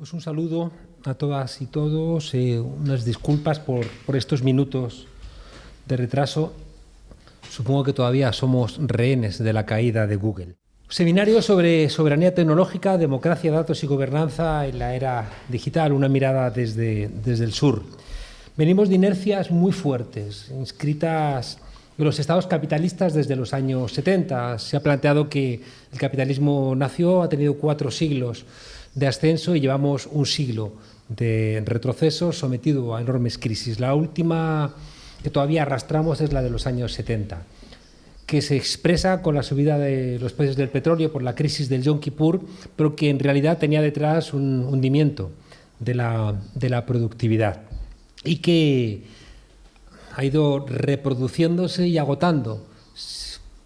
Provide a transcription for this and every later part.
Pues un saludo a todas y todos, eh, unas disculpas por, por, estos minutos de retraso. Supongo que todavía somos rehenes de la caída de Google. Seminario sobre soberanía tecnológica, democracia, datos y gobernanza en la era digital, una mirada desde, desde el sur. Venimos de inercias muy fuertes, inscritas en los estados capitalistas desde los años 70. Se ha planteado que el capitalismo nació, ha tenido cuatro siglos de ascenso y llevamos un siglo de retroceso sometido a enormes crisis. La última que todavía arrastramos es la de los años 70, que se expresa con la subida de los precios del petróleo por la crisis del Yom Kippur, pero que en realidad tenía detrás un hundimiento de la, de la productividad y que ha ido reproduciéndose y agotando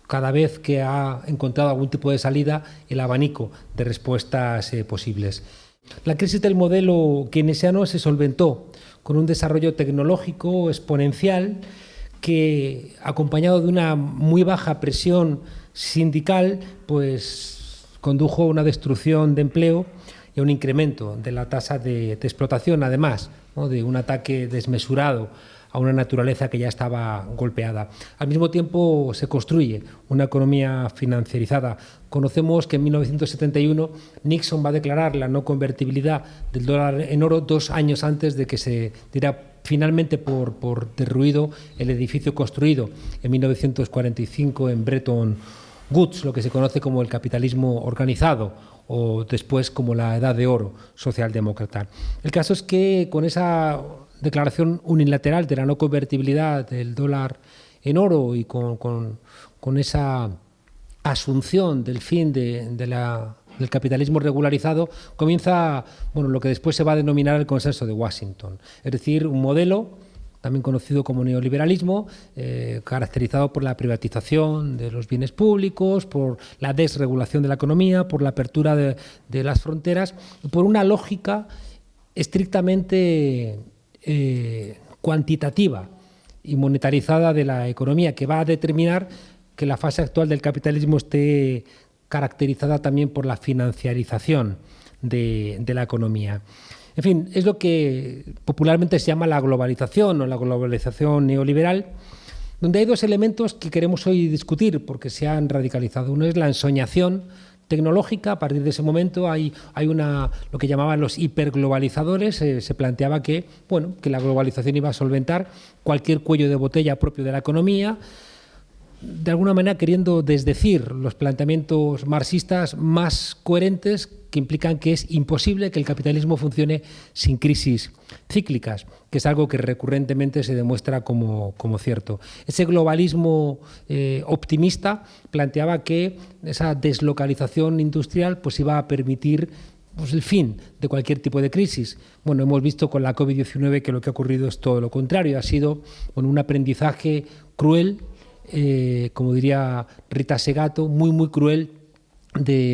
cada vez que ha encontrado algún tipo de salida el abanico de respuestas eh, posibles. La crisis del modelo keynesiano se solventó con un desarrollo tecnológico exponencial que, acompañado de una muy baja presión sindical, pues condujo a una destrucción de empleo y a un incremento de la tasa de, explotación, además de un ataque desmesurado a una naturaleza que ya estaba golpeada. Al mismo tiempo se construye una economía financiarizada. Conocemos que en 1971 Nixon va a declarar la no convertibilidad del dólar en oro dos años antes de que se diera finalmente por, por derruido el edificio construido en 1945 en Bretton Woods, lo que se conoce como el capitalismo organizado o después como la edad de oro socialdemócrata. El caso es que con esa declaración unilateral de la no convertibilidad del dólar en oro y con, esa asunción del fin de la, del capitalismo regularizado, comienza bueno, lo que después se va a denominar el consenso de Washington, es decir, un modelo también conocido como neoliberalismo, eh, caracterizado por la privatización de los bienes públicos, por la desregulación de la economía, por la apertura de, de las fronteras, por una lógica estrictamente eh, cuantitativa y monetarizada de la economía, que va a determinar que la fase actual del capitalismo esté caracterizada también por la financiarización de, de, la economía. En fin, es lo que popularmente se llama la globalización o la globalización neoliberal, donde hay dos elementos que queremos hoy discutir porque se han radicalizado. Uno es la ensoñación tecnológica, a partir de ese momento hay, hay una, lo que llamaban los hiperglobalizadores, eh, se planteaba que, bueno, que la globalización iba a solventar cualquier cuello de botella propio de la economía, de alguna manera queriendo desdecir los planteamientos marxistas más coherentes que implican que es imposible que el capitalismo funcione sin crisis cíclicas, que es algo que recurrentemente se demuestra como, como cierto. Ese globalismo eh, optimista planteaba que esa deslocalización industrial pues, iba a permitir pues, el fin de cualquier tipo de crisis. Bueno, hemos visto con la COVID-19 que lo que ha ocurrido es todo lo contrario, ha sido un aprendizaje cruel, eh, como diría Rita Segato, muy, muy cruel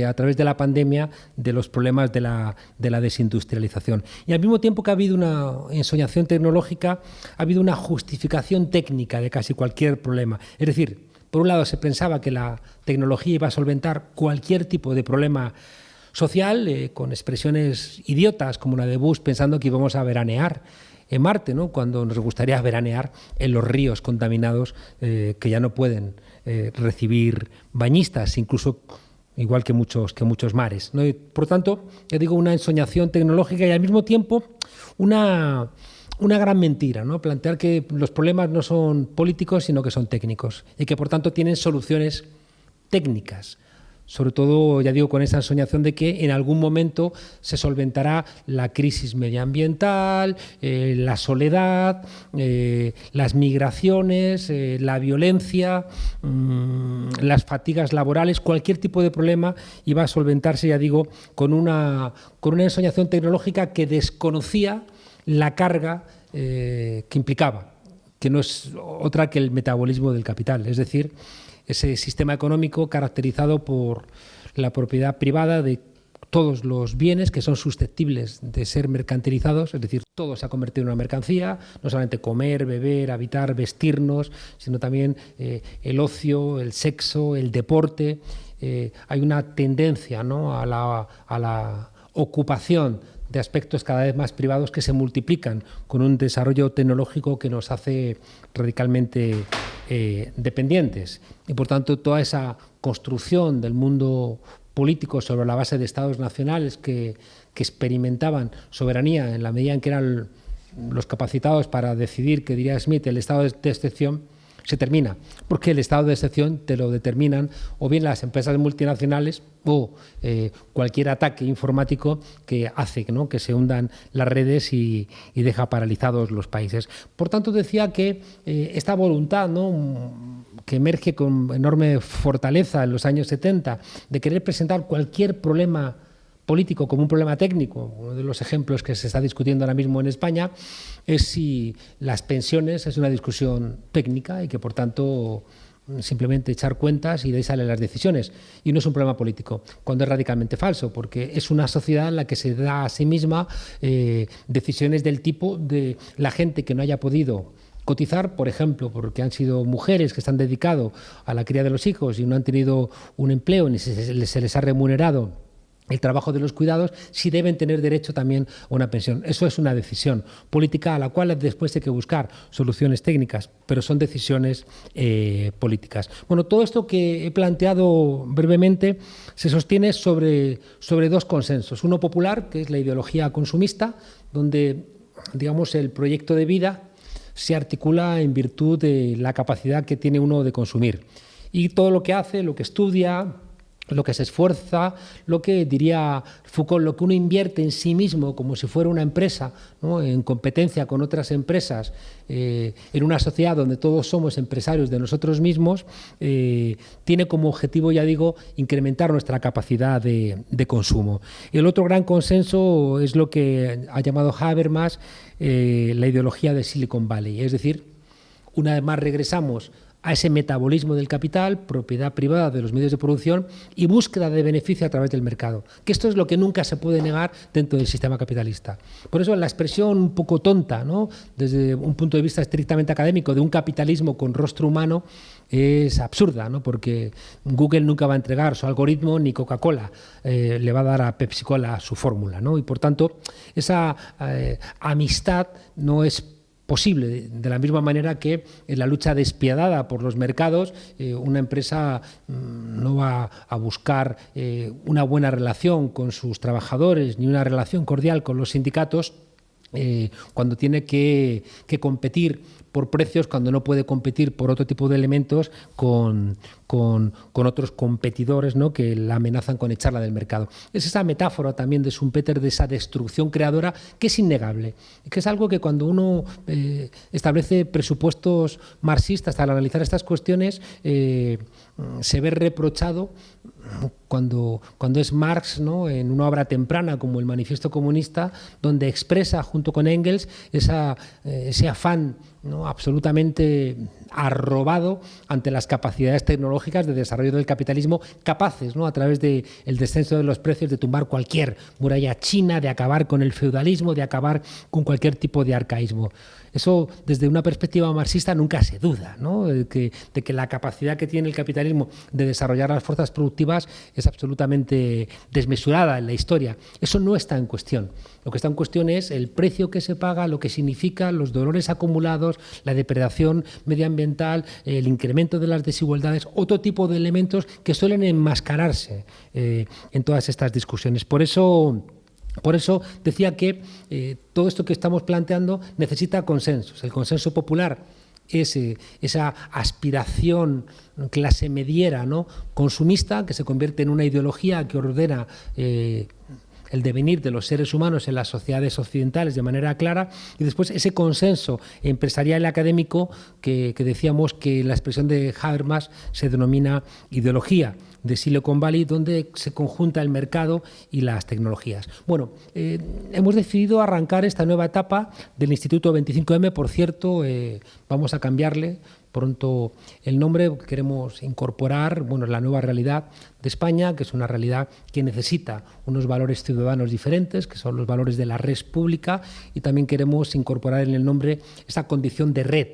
a través de la pandemia de los problemas de la, de la, desindustrialización. Y al mismo tiempo que ha habido una ensoñación tecnológica, ha habido una justificación técnica de casi cualquier problema. Es decir, por un lado se pensaba que la tecnología iba a solventar cualquier tipo de problema social, eh, con expresiones idiotas como la de Bush pensando que íbamos a veranear en Marte, ¿no? cuando nos gustaría veranear en los ríos contaminados eh, que ya no pueden eh, recibir bañistas, incluso igual que muchos, que muchos mares. ¿no? Y, por tanto, ya digo, una ensoñación tecnológica y al mismo tiempo una, una gran mentira, ¿no? plantear que los problemas no son políticos, sino que son técnicos y que por tanto tienen soluciones técnicas sobre todo, ya digo, con esa ensoñación de que en algún momento se solventará la crisis medioambiental, eh, la soledad, eh, las migraciones, eh, la violencia, mmm, las fatigas laborales, cualquier tipo de problema iba a solventarse, ya digo, con una, con una ensoñación tecnológica que desconocía la carga que implicaba, que no es otra que el metabolismo del capital, es decir, ese sistema económico caracterizado por la propiedad privada de todos los bienes que son susceptibles de ser mercantilizados, es decir, todo se ha convertido en una mercancía, no solamente comer, beber, habitar, vestirnos, sino también eh, el ocio, el sexo, el deporte. Eh, hay una tendencia ¿no? a, la, a la ocupación de aspectos cada vez más privados que se multiplican con un desarrollo tecnológico que nos hace radicalmente eh, dependientes. Y por tanto, toda esa construcción del mundo político sobre la base de estados nacionales que, que experimentaban soberanía en la medida en que eran los capacitados para decidir, que diría Smith, el estado de excepción, se termina, porque el estado de excepción te lo determinan o bien las empresas multinacionales o eh, cualquier ataque informático que hace que se hundan las redes y, deja paralizados los países. Por tanto, decía que eh, esta voluntad ¿no? que emerge con enorme fortaleza en los años 70 de querer presentar cualquier problema político como un problema técnico, uno de los ejemplos que se está discutiendo ahora mismo en España, es si las pensiones es una discusión técnica y que por tanto simplemente echar cuentas y de ahí salen las decisiones. Y no es un problema político, cuando es radicalmente falso, porque es una sociedad en la que se da a sí misma eh, decisiones del tipo de la gente que no haya podido cotizar, por ejemplo, porque han sido mujeres que se han dedicado a la cría de los hijos y no han tenido un empleo ni se les ha remunerado el trabajo de los cuidados, si deben tener derecho también a una pensión. Eso es una decisión política a la cual después hay que buscar soluciones técnicas, pero son decisiones eh, políticas. Bueno, todo esto que he planteado brevemente se sostiene sobre, sobre dos consensos. Uno popular, que es la ideología consumista, donde digamos, el proyecto de vida se articula en virtud de la capacidad que tiene uno de consumir. Y todo lo que hace, lo que estudia, lo que se esfuerza, lo que diría Foucault, lo que uno invierte en sí mismo como si fuera una empresa, en competencia con otras empresas, eh, en una sociedad donde todos somos empresarios de nosotros mismos, eh, tiene como objetivo, ya digo, incrementar nuestra capacidad de, consumo. el otro gran consenso es lo que ha llamado Habermas eh, la ideología de Silicon Valley, es decir, una vez más regresamos a ese metabolismo del capital, propiedad privada de los medios de producción y búsqueda de beneficio a través del mercado. Que esto es lo que nunca se puede negar dentro del sistema capitalista. Por eso la expresión un poco tonta, ¿no? desde un punto de vista estrictamente académico, de un capitalismo con rostro humano, es absurda, ¿no? porque Google nunca va a entregar su algoritmo ni Coca-Cola eh, le va a dar a Pepsi-Cola su fórmula. ¿no? Y por tanto, esa eh, amistad no es posible, de la misma manera que en la lucha despiadada por los mercados, eh, una empresa mm, no va a buscar eh, una buena relación con sus trabajadores ni una relación cordial con los sindicatos eh, cuando tiene que, competir por precios, cuando no puede competir por otro tipo de elementos con, con, otros competidores ¿no? que la amenazan con echarla del mercado. Es esa metáfora también de Schumpeter de esa destrucción creadora que es innegable, que es algo que cuando uno eh, establece presupuestos marxistas al analizar estas cuestiones eh, se ve reprochado cuando, cuando es Marx, ¿no? en una obra temprana como el Manifiesto Comunista, donde expresa junto con Engels esa, eh, ese afán ¿no? absolutamente arrobado ante las capacidades tecnológicas de desarrollo del capitalismo, capaces, ¿no? a través del el descenso de los precios, de tumbar cualquier muralla china, de acabar con el feudalismo, de acabar con cualquier tipo de arcaísmo. Eso, desde una perspectiva marxista, nunca se duda, ¿no? de, que, de que la capacidad que tiene el capitalismo de desarrollar las fuerzas productivas es absolutamente desmesurada en la historia. Eso no está en cuestión. Lo que está en cuestión es el precio que se paga, lo que significa los dolores acumulados, la depredación medioambiental, el incremento de las desigualdades, otro tipo de elementos que suelen enmascararse eh, en todas estas discusiones. Por eso... Por eso decía que eh, todo esto que estamos planteando necesita consensos. El consenso popular es eh, esa aspiración clase mediera, ¿no? consumista, que se convierte en una ideología que ordena el devenir de los seres humanos en las sociedades occidentales de manera clara y después ese consenso empresarial y académico que, decíamos que la expresión de Habermas se denomina ideología de Silicon Valley, donde se conjunta el mercado y las tecnologías. Bueno, eh, hemos decidido arrancar esta nueva etapa del Instituto 25M, por cierto, eh, vamos a cambiarle pronto el nombre, queremos incorporar bueno, la nueva realidad de España, que es una realidad que necesita unos valores ciudadanos diferentes, que son los valores de la red pública, y también queremos incorporar en el nombre esa condición de red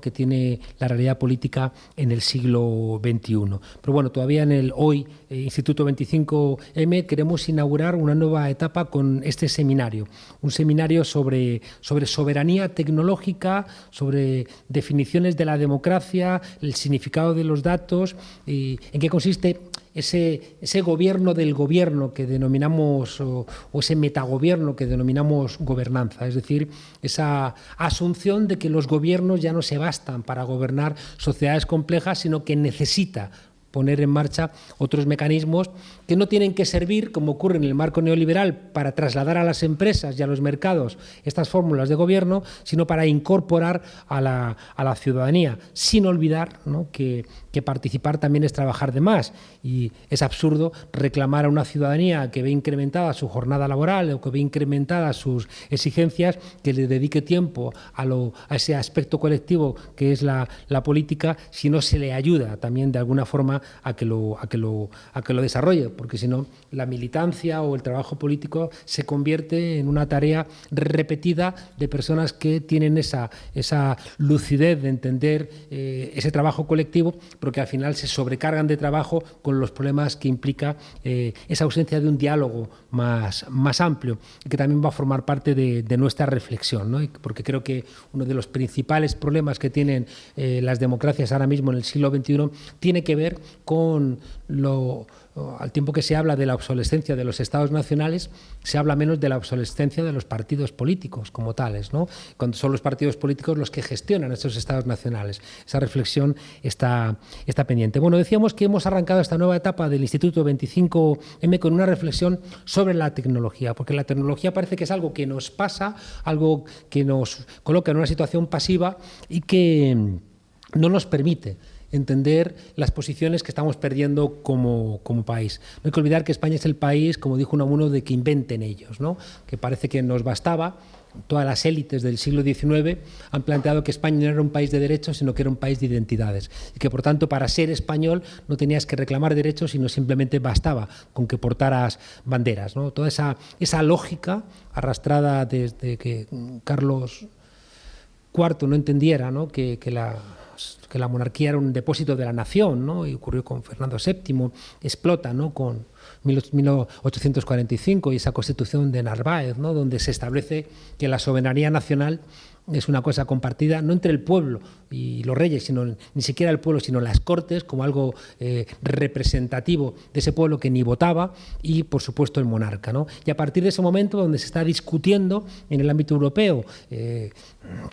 que tiene la realidad política en el siglo XXI. Pero bueno, todavía en el hoy eh, Instituto 25M queremos inaugurar una nueva etapa con este seminario, un seminario sobre, sobre soberanía tecnológica, sobre definiciones de la democracia, el significado de los datos, y en qué consiste ese, ese gobierno del gobierno que denominamos, o, ese metagobierno que denominamos gobernanza, es decir, esa asunción de que los gobiernos ya no se bastan para gobernar sociedades complejas, sino que necesita poner en marcha otros mecanismos que no tienen que servir, como ocurre en el marco neoliberal, para trasladar a las empresas y a los mercados estas fórmulas de gobierno, sino para incorporar a la, a la ciudadanía, sin olvidar que, que, participar también es trabajar de más. Y es absurdo reclamar a una ciudadanía que ve incrementada su jornada laboral o que ve incrementadas sus exigencias, que le dedique tiempo a, lo, a ese aspecto colectivo que es la, la política, si no se le ayuda también de alguna forma a que lo, a que lo, a que lo desarrolle, porque si no, la militancia o el trabajo político se convierte en una tarea repetida de personas que tienen esa, esa lucidez de entender eh, ese trabajo colectivo, pero que al final se sobrecargan de trabajo con los problemas que implica eh, esa ausencia de un diálogo más, más amplio, que también va a formar parte de, nuestra reflexión, ¿no? porque creo que uno de los principales problemas que tienen eh, las democracias ahora mismo en el siglo XXI tiene que ver con lo, al tiempo que se habla de la obsolescencia de los estados nacionales, se habla menos de la obsolescencia de los partidos políticos como tales, ¿no? cuando son los partidos políticos los que gestionan estos estados nacionales. Esa reflexión está, está pendiente. Bueno, decíamos que hemos arrancado esta nueva etapa del Instituto 25M con una reflexión sobre la tecnología, porque la tecnología parece que es algo que nos pasa, algo que nos coloca en una situación pasiva y que no nos permite entender las posiciones que estamos perdiendo como, país. No hay que olvidar que España es el país, como dijo Unamuno, de que inventen ellos, ¿no? que parece que nos bastaba. Todas las élites del siglo XIX han planteado que España no era un país de derechos, sino que era un país de identidades. Y que, por tanto, para ser español no tenías que reclamar derechos, sino simplemente bastaba con que portaras banderas. ¿no? Toda esa, esa lógica arrastrada desde que Carlos IV no entendiera ¿no? que, que la que la monarquía era un depósito de la nación, ¿no? y ocurrió con Fernando VII, explota ¿no? con 1845 y esa constitución de Narváez, ¿no? donde se establece que la soberanía nacional es una cosa compartida no entre el pueblo y los reyes, sino ni siquiera el pueblo, sino las cortes, como algo eh, representativo de ese pueblo que ni votaba, y por supuesto el monarca. ¿no? Y a partir de ese momento, donde se está discutiendo en el ámbito europeo eh,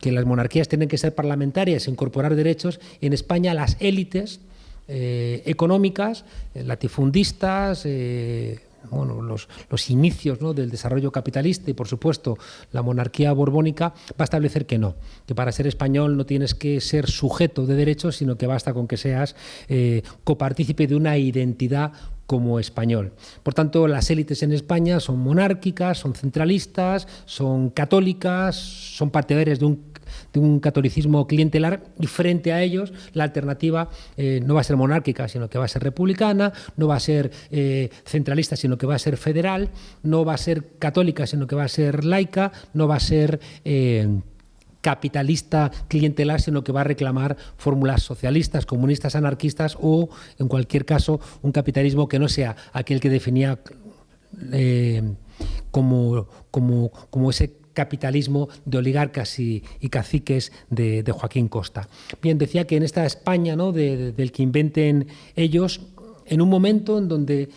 que las monarquías tienen que ser parlamentarias e incorporar derechos, en España las élites eh, económicas, latifundistas, bueno, los, los inicios ¿no? del desarrollo capitalista y, por supuesto, la monarquía borbónica, va a establecer que no, que para ser español no tienes que ser sujeto de derechos, sino que basta con que seas eh, copartícipe de una identidad como español. Por tanto, las élites en España son monárquicas, son centralistas, son católicas, son partidarias de un un catolicismo clientelar y frente a ellos la alternativa eh, no va a ser monárquica, sino que va a ser republicana, no va a ser eh, centralista, sino que va a ser federal, no va a ser católica, sino que va a ser laica, no va a ser... Eh, capitalista clientelar, sino que va a reclamar fórmulas socialistas, comunistas, anarquistas o, en cualquier caso, un capitalismo que no sea aquel que definía como, como, como ese capitalismo de oligarcas y, caciques de, Joaquín Costa. Bien, decía que en esta España ¿no? del que inventen ellos, en un momento en donde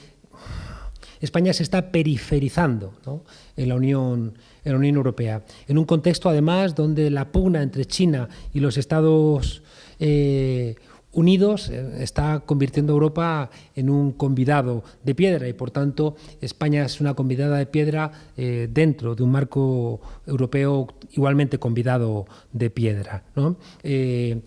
España se está periferizando en, la Unión, en la Unión Europea, en un contexto además donde la pugna entre China y los Estados eh, unidos eh, está convirtiendo a Europa en un convidado de piedra y por tanto España es una convidada de piedra eh, dentro de un marco europeo igualmente convidado de piedra. Eh,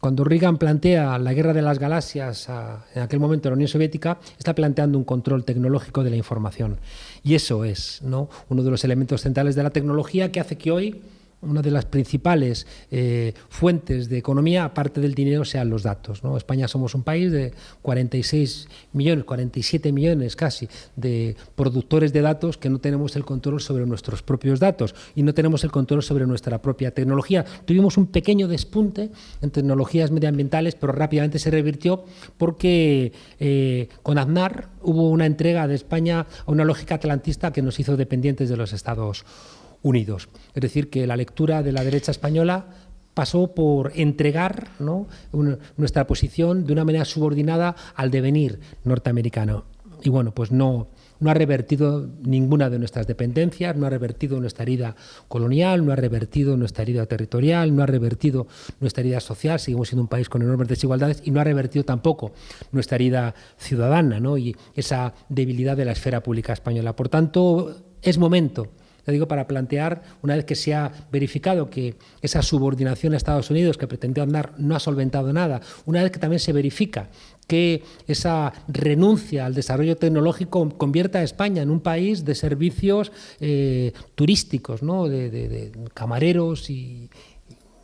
cuando Reagan plantea la guerra de las galaxias en aquel momento en la Unión Soviética, está planteando un control tecnológico de la información. Y eso es ¿no? uno de los elementos centrales de la tecnología que hace que hoy una de las principales eh, fuentes de economía, aparte del dinero, sean los datos. España somos un país de 46 millones, 47 millones casi de productores de datos que no tenemos el control sobre nuestros propios datos y no tenemos el control sobre nuestra propia tecnología. Tuvimos un pequeño despunte en tecnologías medioambientales, pero rápidamente se revirtió porque eh, con Aznar hubo una entrega de España a una lógica atlantista que nos hizo dependientes de los Estados unidos. Es decir, que la lectura de la derecha española pasó por entregar nuestra posición de una manera subordinada al devenir norteamericano. Y bueno, pues no, no ha revertido ninguna de nuestras dependencias, no ha revertido nuestra herida colonial, no ha revertido nuestra herida territorial, no ha revertido nuestra herida social, seguimos siendo un país con enormes desigualdades y no ha revertido tampoco nuestra herida ciudadana y esa debilidad de la esfera pública española. Por tanto, es momento digo para plantear, una vez que se ha verificado que esa subordinación a Estados Unidos que pretendió andar no ha solventado nada, una vez que también se verifica que esa renuncia al desarrollo tecnológico convierta a España en un país de servicios eh, turísticos, ¿no? de camareros y,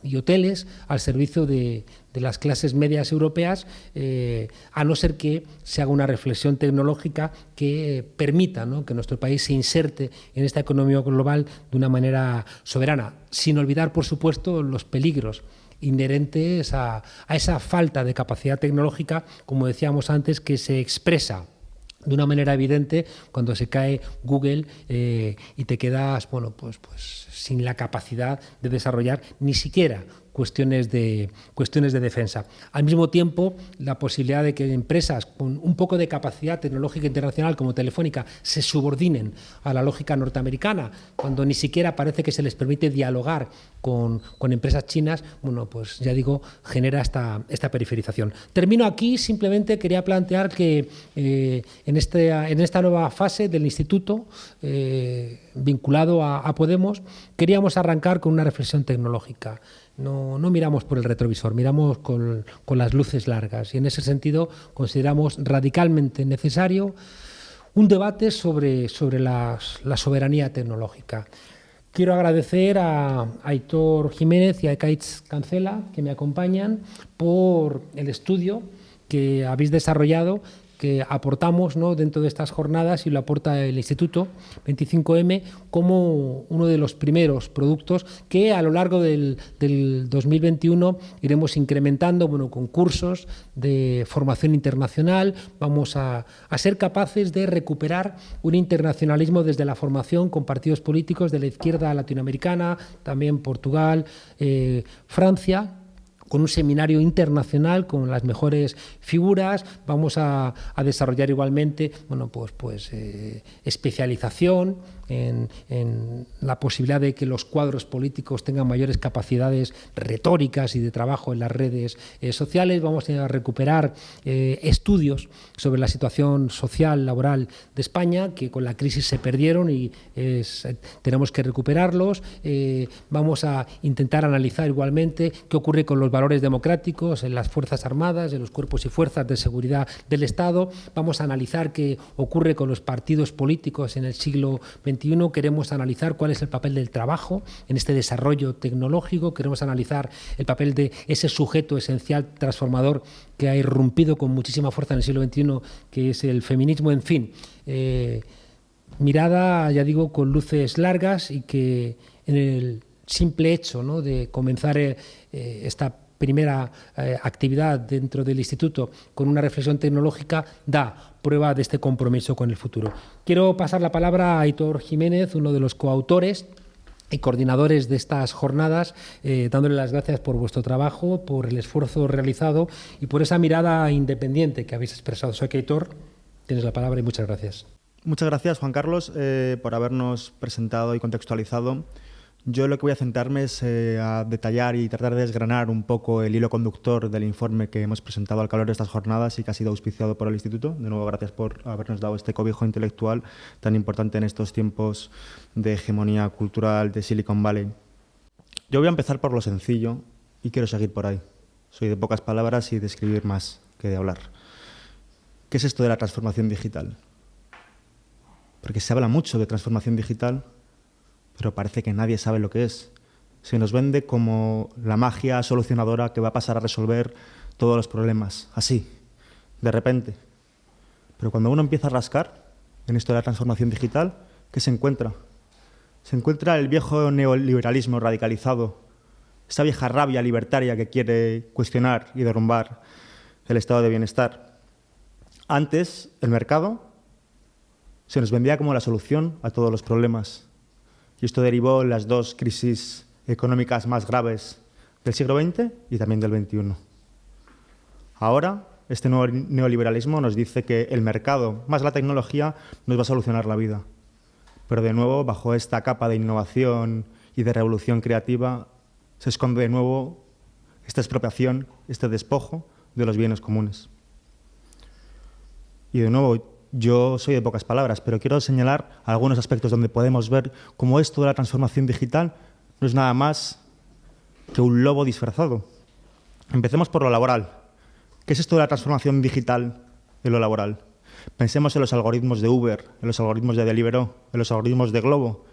y hoteles al servicio de, las clases medias europeas, eh, a no ser que se haga una reflexión tecnológica que permita que nuestro país se inserte en esta economía global de una manera soberana, sin olvidar, por supuesto, los peligros inherentes a, a esa falta de capacidad tecnológica, como decíamos antes, que se expresa de una manera evidente cuando se cae Google eh, y te quedas bueno pues pues sin la capacidad de desarrollar ni siquiera cuestiones de, cuestiones de defensa. Al mismo tiempo, la posibilidad de que empresas con un poco de capacidad tecnológica internacional como Telefónica se subordinen a la lógica norteamericana, cuando ni siquiera parece que se les permite dialogar con, empresas chinas, bueno, pues ya digo, genera esta, esta periferización. Termino aquí, simplemente quería plantear que eh, en, este, en esta nueva fase del instituto, eh, vinculado a Podemos, queríamos arrancar con una reflexión tecnológica. No, miramos por el retrovisor, miramos con, las luces largas y en ese sentido consideramos radicalmente necesario un debate sobre, sobre la soberanía tecnológica. Quiero agradecer a Aitor Jiménez y a Ekaitz Cancela, que me acompañan, por el estudio que habéis desarrollado que aportamos ¿no? dentro de estas jornadas y lo aporta el Instituto 25M como uno de los primeros productos que a lo largo del, 2021 iremos incrementando bueno, con cursos de formación internacional, vamos a, ser capaces de recuperar un internacionalismo desde la formación con partidos políticos de la izquierda latinoamericana, también Portugal, eh, Francia, con un seminario internacional con las mejores figuras. Vamos a, desarrollar igualmente bueno, pues, pues, eh, especialización en, la posibilidad de que los cuadros políticos tengan mayores capacidades retóricas y de trabajo en las redes eh, sociales. Vamos a recuperar eh, estudios sobre la situación social, laboral de España, que con la crisis se perdieron y tenemos que recuperarlos. vamos a intentar analizar igualmente qué ocurre con los valores democráticos en las Fuerzas Armadas, en los cuerpos y fuerzas de seguridad del Estado. Vamos a analizar qué ocurre con los partidos políticos en el siglo XXI. Queremos analizar cuál es el papel del trabajo en este desarrollo tecnológico. Queremos analizar el papel de ese sujeto esencial transformador que ha irrumpido con muchísima fuerza en el siglo XXI, que es el feminismo. En fin, eh, mirada, ya digo, con luces largas y que en el simple hecho ¿no? de comenzar eh, esta primera eh, actividad dentro del instituto con una reflexión tecnológica da prueba de este compromiso con el futuro. Quiero pasar la palabra a Aitor Jiménez, uno de los coautores y coordinadores de estas jornadas, eh, dándole las gracias por vuestro trabajo, por el esfuerzo realizado y por esa mirada independiente que habéis expresado. Soy Aitor, tienes la palabra y muchas gracias. Muchas gracias, Juan Carlos, eh, por habernos presentado y contextualizado yo lo que voy a centrarme es eh, a detallar y tratar de desgranar un poco el hilo conductor del informe que hemos presentado al calor de estas jornadas y que ha sido auspiciado por el Instituto. De nuevo, gracias por habernos dado este cobijo intelectual tan importante en estos tiempos de hegemonía cultural de Silicon Valley. Yo voy a empezar por lo sencillo y quiero seguir por ahí. Soy de pocas palabras y de escribir más que de hablar. ¿Qué es esto de la transformación digital? Porque se habla mucho de transformación digital, pero parece que nadie sabe lo que es. se nos vende como la magia solucionadora que va a pasar a resolver todos los problemas, así, de repente. Pero cuando uno empieza a rascar en esto de la transformación digital, ¿qué se encuentra? Se encuentra el viejo neoliberalismo radicalizado, esa vieja rabia libertaria que quiere cuestionar y derrumbar el estado de bienestar. Antes, el mercado se nos vendía como la solución a todos los problemas. Esto derivó las dos crisis económicas más graves del siglo XX y también del XXI. Ahora, este nuevo neoliberalismo nos dice que el mercado más la tecnología nos va a solucionar la vida. Pero de nuevo, bajo esta capa de innovación y de revolución creativa, se esconde de nuevo esta expropiación, este despojo de los bienes comunes. Y de nuevo, yo soy de pocas palabras, pero quiero señalar algunos aspectos donde podemos ver cómo esto de la transformación digital no es nada más que un lobo disfrazado. Empecemos por lo laboral. ¿Qué es esto de la transformación digital en lo laboral? Pensemos en los algoritmos de Uber, en los algoritmos de Deliveroo, en los algoritmos de Globo.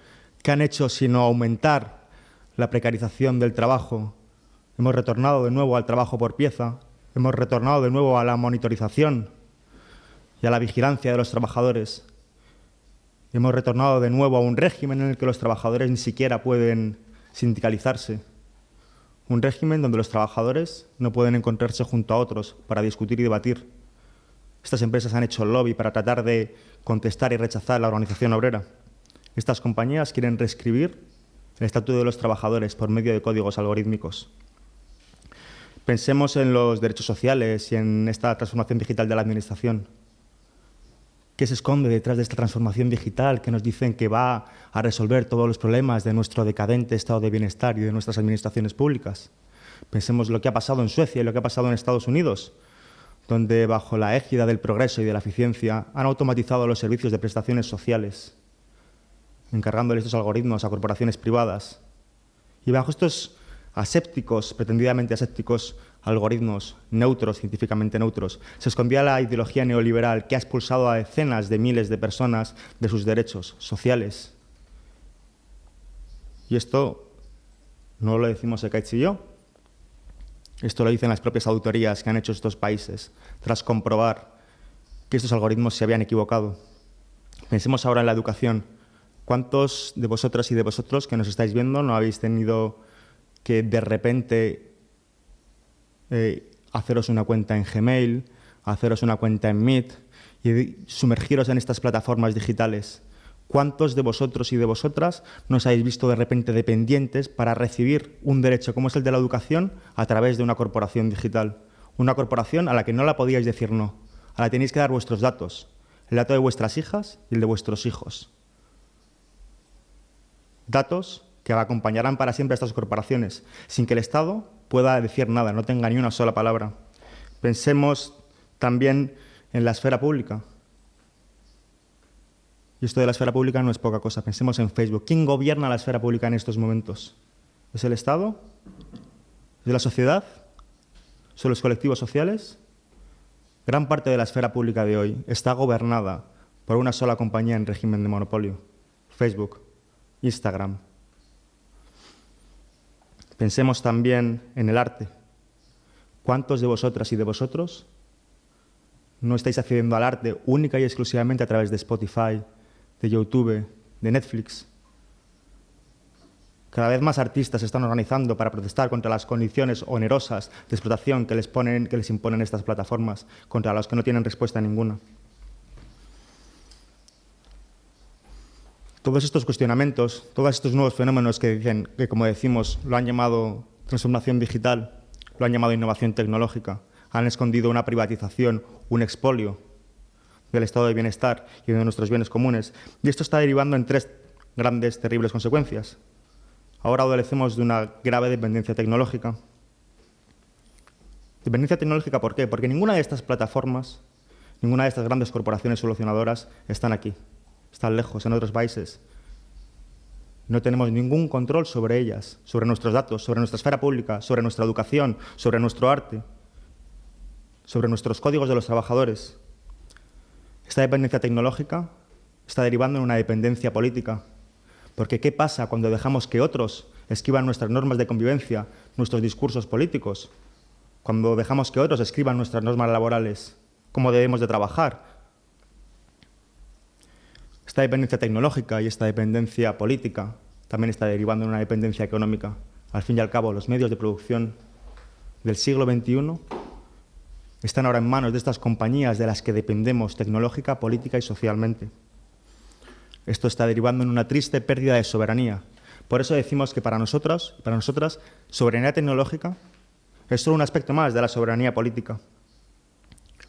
¿Qué han hecho sino aumentar la precarización del trabajo? Hemos retornado de nuevo al trabajo por pieza, hemos retornado de nuevo a la monitorización y a la vigilancia de los trabajadores. Hemos retornado de nuevo a un régimen en el que los trabajadores ni siquiera pueden sindicalizarse un régimen donde los trabajadores no pueden encontrarse junto a otros para discutir y debatir. Estas empresas han hecho lobby para tratar de contestar y rechazar la organización obrera. Estas compañías quieren reescribir el estatuto de los trabajadores por medio de códigos algorítmicos. Pensemos en los derechos sociales y en esta transformación digital de la administración. ¿Qué se esconde detrás de esta transformación digital que nos dicen que va a resolver todos los problemas de nuestro decadente estado de bienestar y de nuestras administraciones públicas? Pensemos lo que ha pasado en Suecia y lo que ha pasado en Estados Unidos, donde bajo la égida del progreso y de la eficiencia han automatizado los servicios de prestaciones sociales, encargándoles estos algoritmos a corporaciones privadas. Y bajo estos asépticos, pretendidamente asépticos, algoritmos neutros, científicamente neutros. Se escondía la ideología neoliberal que ha expulsado a decenas de miles de personas de sus derechos sociales. Y esto no lo decimos Ekaich y yo, esto lo dicen las propias auditorías que han hecho estos países, tras comprobar que estos algoritmos se habían equivocado. Pensemos ahora en la educación. ¿Cuántos de vosotras y de vosotros que nos estáis viendo no habéis tenido que de repente eh, haceros una cuenta en Gmail, haceros una cuenta en Meet y sumergiros en estas plataformas digitales. ¿Cuántos de vosotros y de vosotras nos habéis visto de repente dependientes para recibir un derecho como es el de la educación a través de una corporación digital? Una corporación a la que no la podíais decir no, a la que tenéis que dar vuestros datos, el dato de vuestras hijas y el de vuestros hijos. Datos que acompañarán para siempre a estas corporaciones, sin que el Estado pueda decir nada, no tenga ni una sola palabra. Pensemos también en la esfera pública. Y esto de la esfera pública no es poca cosa. Pensemos en Facebook. ¿Quién gobierna la esfera pública en estos momentos? ¿Es el Estado? ¿Es la sociedad? ¿Son los colectivos sociales? Gran parte de la esfera pública de hoy está gobernada por una sola compañía en régimen de monopolio. Facebook, Instagram, Pensemos también en el arte. ¿Cuántos de vosotras y de vosotros no estáis accediendo al arte única y exclusivamente a través de Spotify, de YouTube, de Netflix? Cada vez más artistas se están organizando para protestar contra las condiciones onerosas de explotación que les, ponen, que les imponen estas plataformas, contra las que no tienen respuesta ninguna. Todos estos cuestionamientos, todos estos nuevos fenómenos que dicen que, como decimos, lo han llamado transformación digital, lo han llamado innovación tecnológica, han escondido una privatización, un expolio del estado de bienestar y de nuestros bienes comunes. Y esto está derivando en tres grandes, terribles consecuencias. Ahora adolecemos de una grave dependencia tecnológica. Dependencia tecnológica, ¿por qué? Porque ninguna de estas plataformas, ninguna de estas grandes corporaciones solucionadoras están aquí están lejos, en otros países. No tenemos ningún control sobre ellas, sobre nuestros datos, sobre nuestra esfera pública, sobre nuestra educación, sobre nuestro arte, sobre nuestros códigos de los trabajadores. Esta dependencia tecnológica está derivando en una dependencia política. Porque ¿qué pasa cuando dejamos que otros escriban nuestras normas de convivencia, nuestros discursos políticos, cuando dejamos que otros escriban nuestras normas laborales, cómo debemos de trabajar. Esta dependencia tecnológica y esta dependencia política también está derivando en una dependencia económica. Al fin y al cabo, los medios de producción del siglo XXI están ahora en manos de estas compañías de las que dependemos tecnológica, política y socialmente. Esto está derivando en una triste pérdida de soberanía. Por eso decimos que para nosotros, para nosotras, soberanía tecnológica es solo un aspecto más de la soberanía política.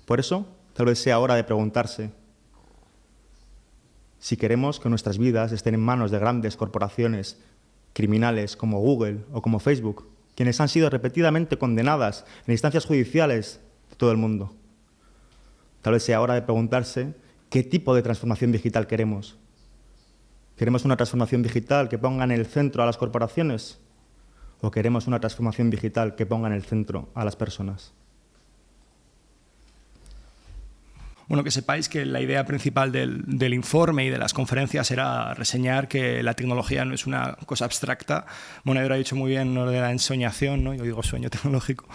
Por eso, tal vez sea hora de preguntarse si queremos que nuestras vidas estén en manos de grandes corporaciones criminales como Google o como Facebook, quienes han sido repetidamente condenadas en instancias judiciales de todo el mundo. Tal vez sea hora de preguntarse qué tipo de transformación digital queremos. ¿Queremos una transformación digital que ponga en el centro a las corporaciones? ¿O queremos una transformación digital que ponga en el centro a las personas? Bueno, que sepáis que la idea principal del, informe y de las conferencias era reseñar que la tecnología no es una cosa abstracta. Monedero ha dicho muy bien lo de la ensoñación, ¿no? yo digo sueño tecnológico,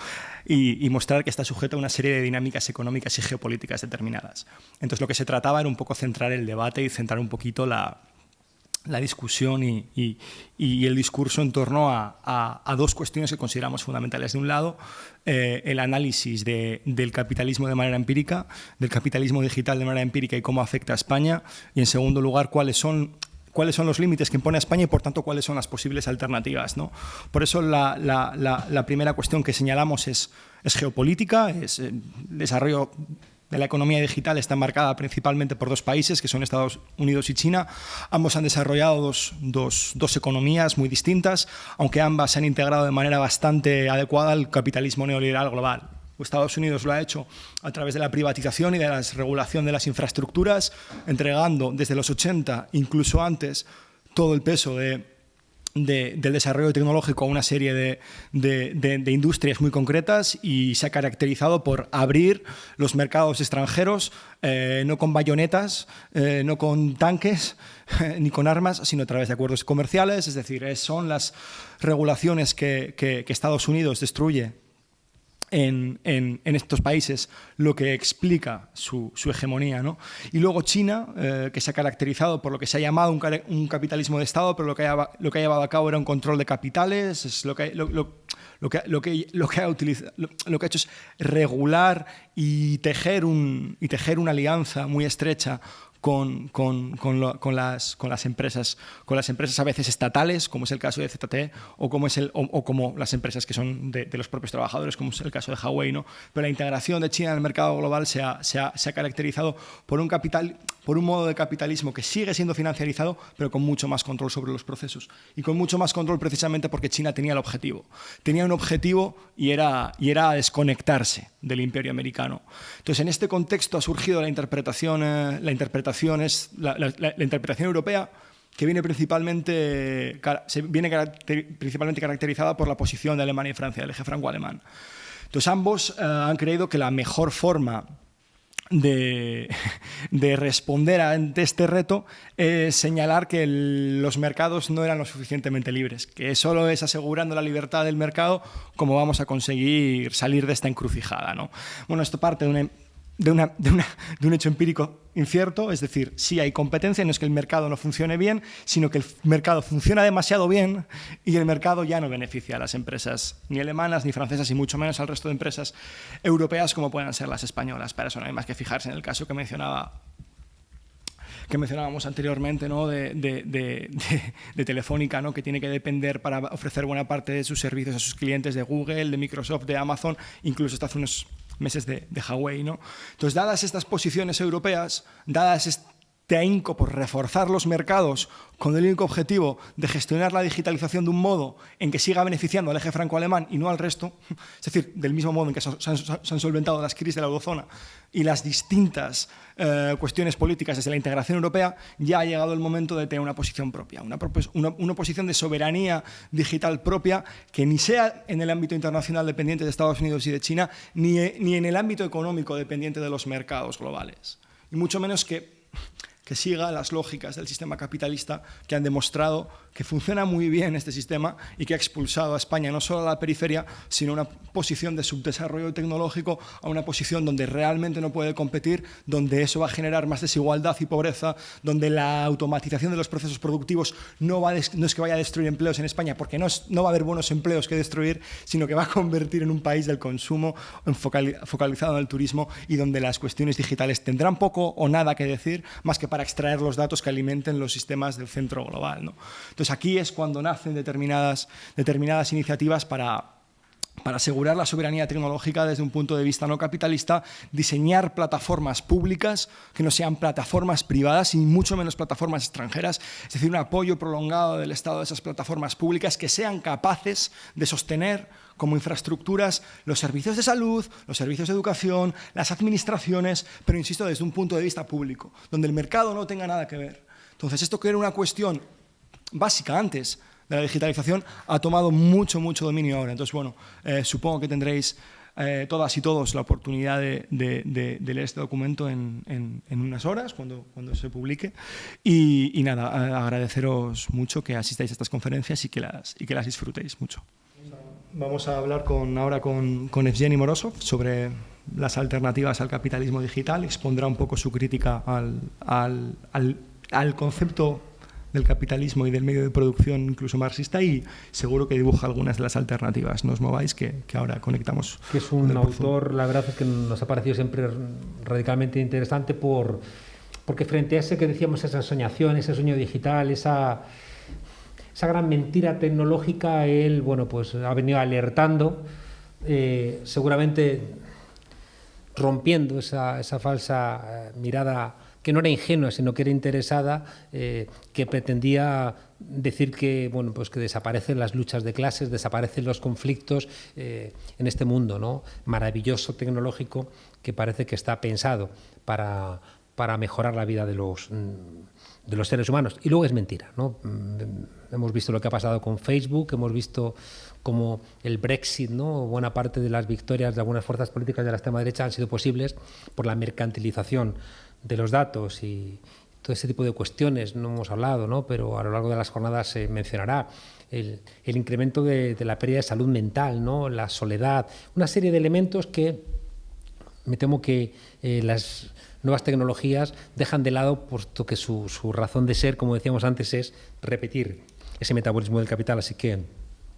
y, mostrar que está sujeta a una serie de dinámicas económicas y geopolíticas determinadas. Entonces lo que se trataba era un poco centrar el debate y centrar un poquito la, la discusión y, el discurso en torno a, dos cuestiones que consideramos fundamentales. De un lado, eh, el análisis del capitalismo de manera empírica, del capitalismo digital de manera empírica y cómo afecta a España. Y en segundo lugar, cuáles son cuáles son los límites que impone España y, por tanto, cuáles son las posibles alternativas. ¿no? Por eso la, primera cuestión que señalamos es, es geopolítica, es el desarrollo de la economía digital está marcada principalmente por dos países, que son Estados Unidos y China. Ambos han desarrollado dos, economías muy distintas, aunque ambas se han integrado de manera bastante adecuada al capitalismo neoliberal global. Estados Unidos lo ha hecho a través de la privatización y de la regulación de las infraestructuras, entregando desde los 80, incluso antes, todo el peso de del desarrollo tecnológico a una serie de, industrias muy concretas y se ha caracterizado por abrir los mercados extranjeros, eh, no con bayonetas, eh, no con tanques, ni con armas, sino a través de acuerdos comerciales, es decir, son las regulaciones que Estados Unidos destruye en, estos países lo que explica su, hegemonía. ¿no? Y luego China, eh, que se ha caracterizado por lo que se ha llamado un, capitalismo de Estado, pero lo que, ha, lo que ha llevado a cabo era un control de capitales, es lo que, lo, que, lo, que, lo, que ha utilizado, lo, que ha hecho es regular y tejer, un, y tejer una alianza muy estrecha con, con, con, las, con, las empresas, con las empresas a veces estatales, como es el caso de ZTE, o como, es el, o, como las empresas que son de, los propios trabajadores, como es el caso de Huawei. ¿no? Pero la integración de China en el mercado global se ha, se ha, se ha caracterizado por un, capital, por un modo de capitalismo que sigue siendo financiarizado, pero con mucho más control sobre los procesos. Y con mucho más control precisamente porque China tenía el objetivo. Tenía un objetivo y era, y era desconectarse del imperio americano. Entonces, en este contexto ha surgido la interpretación, eh, la interpretación es la, interpretación europea que viene principalmente, se viene principalmente caracterizada por la posición de Alemania y Francia, del eje franco-alemán. Entonces ambos eh, han creído que la mejor forma de, de, responder ante este reto es señalar que los mercados no eran lo suficientemente libres, que solo es asegurando la libertad del mercado como vamos a conseguir salir de esta encrucijada. ¿no? Bueno, esto parte de una de, una, de, un hecho empírico incierto, es decir, si hay competencia, no es que el mercado no funcione bien, sino que el mercado funciona demasiado bien y el mercado ya no beneficia a las empresas ni alemanas ni francesas y mucho menos al resto de empresas europeas como puedan ser las españolas. Para eso no hay más que fijarse en el caso que mencionaba que mencionábamos anteriormente ¿no? de, de, de, de, Telefónica, ¿no? que tiene que depender para ofrecer buena parte de sus servicios a sus clientes de Google, de Microsoft, de Amazon, incluso hasta hace unos meses de, de. ¿no? Entonces, dadas estas posiciones europeas, dadas este ahínco por reforzar los mercados con el único objetivo de gestionar la digitalización de un modo en que siga beneficiando al eje franco-alemán y no al resto, es decir, del mismo modo en que se han, solventado las crisis de la eurozona y las distintas eh, cuestiones políticas desde la integración europea, ya ha llegado el momento de tener una posición propia, una, posición de soberanía digital propia que ni sea en el ámbito internacional dependiente de Estados Unidos y de China, ni en el ámbito económico dependiente de los mercados globales. Y mucho menos que que siga las lógicas del sistema capitalista que han demostrado que funciona muy bien este sistema y que ha expulsado a España no solo a la periferia, sino a una posición de subdesarrollo tecnológico, a una posición donde realmente no puede competir, donde eso va a generar más desigualdad y pobreza, donde la automatización de los procesos productivos no, va no es que vaya a destruir empleos en España, porque no, no va a haber buenos empleos que destruir, sino que va a convertir en un país del consumo focalizado en el turismo y donde las cuestiones digitales tendrán poco o nada que decir más que para extraer los datos que alimenten los sistemas del centro global. ¿no? Entonces aquí es cuando nacen determinadas, iniciativas para asegurar la soberanía tecnológica desde un punto de vista no capitalista, diseñar plataformas públicas que no sean plataformas privadas y mucho menos plataformas extranjeras, es decir, un apoyo prolongado del Estado a esas plataformas públicas que sean capaces de sostener como infraestructuras los servicios de salud, los servicios de educación, las administraciones, pero insisto, desde un punto de vista público, donde el mercado no tenga nada que ver. Entonces, esto que una cuestión básica antes de la digitalización ha tomado mucho, mucho dominio ahora. Entonces, bueno, eh, supongo que tendréis eh, todas y todos la oportunidad de, leer este documento en, unas horas, cuando, cuando se publique. Y, nada, agradeceros mucho que asistáis a estas conferencias y que las, y que las disfrutéis mucho. Vamos a hablar con, ahora con, con Evgeny Morozov sobre las alternativas al capitalismo digital. Expondrá un poco su crítica al, al, al al concepto del capitalismo y del medio de producción incluso marxista y seguro que dibuja algunas de las alternativas. No os mováis que, que ahora conectamos. Que es un autor, la verdad es que nos ha parecido siempre radicalmente interesante por, porque frente a ese que decíamos, esa soñación, ese sueño digital, esa, esa gran mentira tecnológica, él bueno, pues ha venido alertando, eh, seguramente rompiendo esa, esa falsa eh, mirada que no era ingenua, sino que era interesada, eh, que pretendía decir que, bueno, pues que desaparecen las luchas de clases, desaparecen los conflictos eh, en este mundo ¿no? maravilloso tecnológico que parece que está pensado para, para mejorar la vida de los, de los seres humanos. Y luego es mentira. ¿no? Mm, hemos visto lo que ha pasado con Facebook, hemos visto como el Brexit, ¿no? buena parte de las victorias de algunas fuerzas políticas de la extrema derecha han sido posibles por la mercantilización de los datos y todo ese tipo de cuestiones, no hemos hablado, ¿no? pero a lo largo de las jornadas se mencionará. El, incremento de, la pérdida de salud mental, ¿no? la soledad, una serie de elementos que me temo que eh, las nuevas tecnologías dejan de lado, puesto que su, razón de ser, como decíamos antes, es repetir ese metabolismo del capital. Así que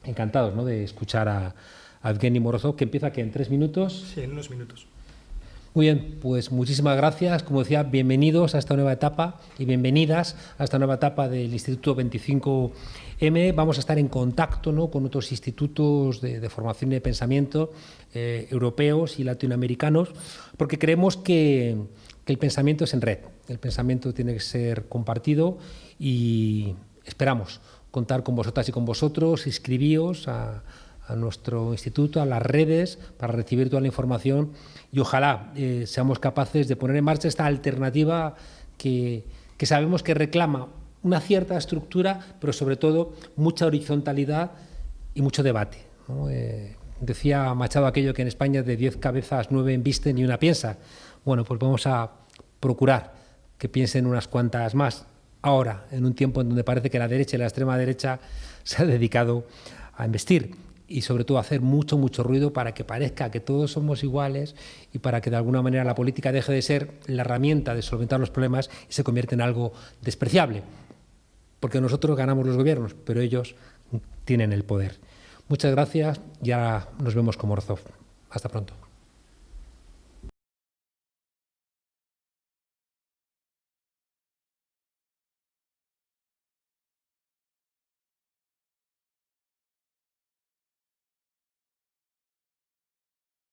encantados ¿no? de escuchar a, a Evgeny Morozov, que empieza que en tres minutos. Sí, en unos minutos. Muy bien, pues muchísimas gracias. Como decía, bienvenidos a esta nueva etapa y bienvenidas a esta nueva etapa del Instituto 25M. Vamos a estar en contacto ¿no? con otros institutos de, formación y de pensamiento eh, europeos y latinoamericanos, porque creemos que, que el pensamiento es en red, el pensamiento tiene que ser compartido y esperamos contar con vosotras y con vosotros. Inscribíos a a nuestro instituto, a las redes, para recibir toda la información y ojalá eh, seamos capaces de poner en marcha esta alternativa que, sabemos que reclama una cierta estructura, pero sobre todo mucha horizontalidad y mucho debate. Eh, decía Machado aquello que en España de 10 cabezas, 9 embisten y una piensa. Bueno, pues vamos a procurar que piensen unas cuantas más ahora, en un tiempo en donde parece que la derecha y la extrema derecha se ha dedicado a investir y sobre todo hacer mucho, mucho ruido para que parezca que todos somos iguales y para que de alguna manera la política deje de ser la herramienta de solventar los problemas y se convierta en algo despreciable. Porque nosotros ganamos los gobiernos, pero ellos tienen el poder. Muchas gracias y ahora nos vemos con Morzov. Hasta pronto.